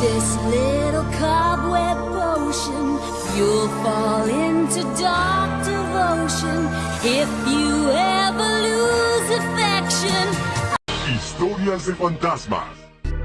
this little cobweb potion, you'll fall into dark devotion if you ever lose affection. Historias de fantasmas.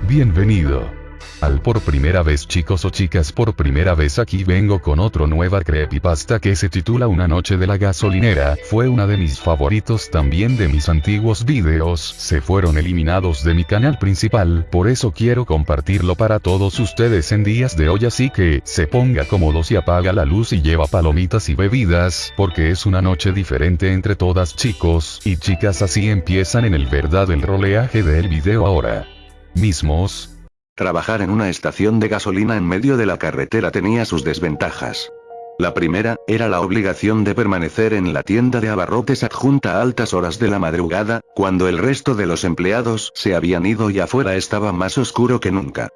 Bienvenido. Al por primera vez chicos o chicas por primera vez aquí vengo con otro nueva creepypasta que se titula Una noche de la gasolinera, fue una de mis favoritos también de mis antiguos videos, se fueron eliminados de mi canal principal, por eso quiero compartirlo para todos ustedes en días de hoy. Así que, se ponga cómodos y apaga la luz y lleva palomitas y bebidas, porque es una noche diferente entre todas chicos y chicas. Así empiezan en el verdad el roleaje del video ahora. Mismos, Trabajar en una estación de gasolina en medio de la carretera tenía sus desventajas. La primera, era la obligación de permanecer en la tienda de abarrotes adjunta a altas horas de la madrugada, cuando el resto de los empleados se habían ido y afuera estaba más oscuro que nunca.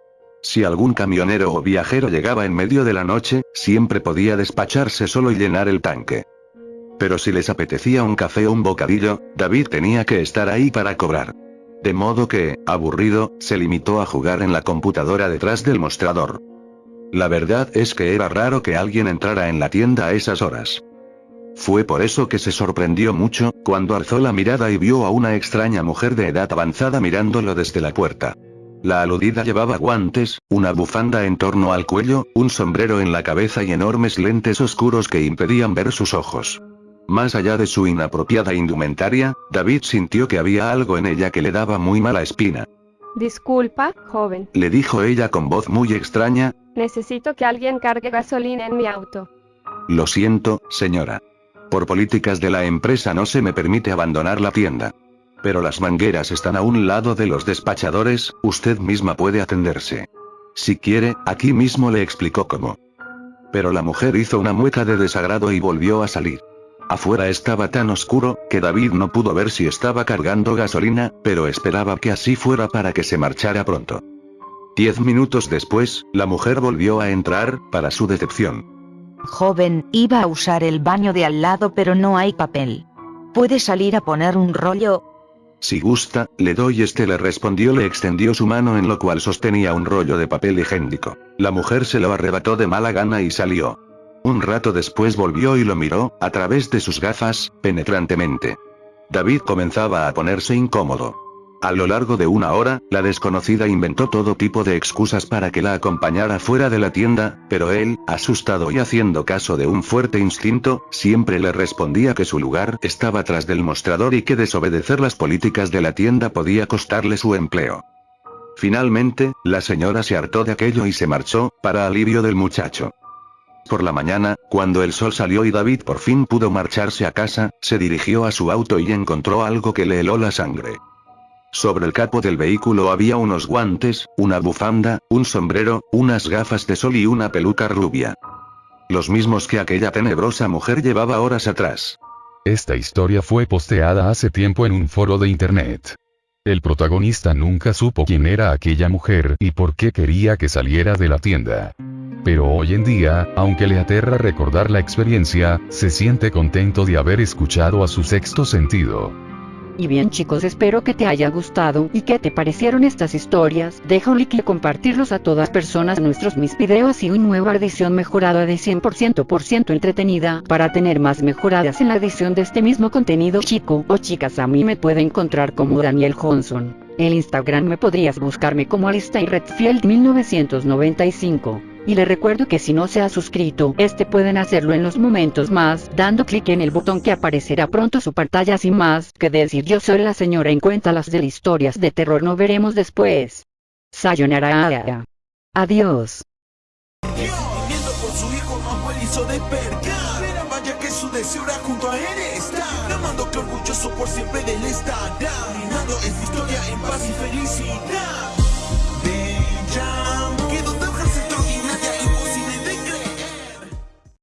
Si algún camionero o viajero llegaba en medio de la noche, siempre podía despacharse solo y llenar el tanque. Pero si les apetecía un café o un bocadillo, David tenía que estar ahí para cobrar. De modo que, aburrido, se limitó a jugar en la computadora detrás del mostrador. La verdad es que era raro que alguien entrara en la tienda a esas horas. Fue por eso que se sorprendió mucho, cuando alzó la mirada y vio a una extraña mujer de edad avanzada mirándolo desde la puerta. La aludida llevaba guantes, una bufanda en torno al cuello, un sombrero en la cabeza y enormes lentes oscuros que impedían ver sus ojos. Más allá de su inapropiada indumentaria, David sintió que había algo en ella que le daba muy mala espina. Disculpa, joven. Le dijo ella con voz muy extraña, Necesito que alguien cargue gasolina en mi auto. lo siento, señora. Por políticas de la empresa no se me permite abandonar la tienda. Pero las mangueras están a un lado de los despachadores, usted misma puede atenderse. Si quiere, aquí mismo le explicó cómo. Pero la mujer hizo una mueca de desagrado y volvió a salir. Afuera estaba tan oscuro, que David no pudo ver si estaba cargando gasolina, pero esperaba que así fuera para que se marchara pronto. Diez minutos después, la mujer volvió a entrar, para su decepción. Joven, iba a usar el baño de al lado pero no hay papel. ¿Puede salir a poner un rollo? Si gusta, le doy este le respondió le extendió su mano en lo cual sostenía un rollo de papel higiénico. La mujer se lo arrebató de mala gana y salió. Un rato después volvió y lo miró, a través de sus gafas, penetrantemente. David comenzaba a ponerse incómodo. A lo largo de una hora, la desconocida inventó todo tipo de excusas para que la acompañara fuera de la tienda, pero él, asustado y haciendo caso de un fuerte instinto, siempre le respondía que su lugar estaba tras del mostrador y que desobedecer las políticas de la tienda podía costarle su empleo. Finalmente, la señora se hartó de aquello y se marchó, para alivio del muchacho. Por la mañana, cuando el sol salió y David por fin pudo marcharse a casa, se dirigió a su auto y encontró algo que le heló la sangre. Sobre el capo del vehículo había unos guantes, una bufanda, un sombrero, unas gafas de sol y una peluca rubia. Los mismos que aquella tenebrosa mujer llevaba horas atrás. Esta historia fue posteada hace tiempo en un foro de internet. El protagonista nunca supo quién era aquella mujer y por qué quería que saliera de la tienda. Pero hoy en día, aunque le aterra recordar la experiencia, se siente contento de haber escuchado a su sexto sentido. Y bien chicos espero que te haya gustado y que te parecieron estas historias, deja un like y compartirlos a todas personas nuestros mis videos y una nueva edición mejorada de 100% por ciento entretenida para tener más mejoradas en la edición de este mismo contenido chico o chicas a mí me puede encontrar como Daniel Johnson. El Instagram me podrías buscarme como Alistair Redfield 1995. Y le recuerdo que si no se ha suscrito, este pueden hacerlo en los momentos más, dando clic en el botón que aparecerá pronto su pantalla sin más que decir yo soy la señora en cuenta las de historias de terror no veremos después. Sayonara. Adiós. Que a orgulloso por siempre de él estará historia en paz y felicidad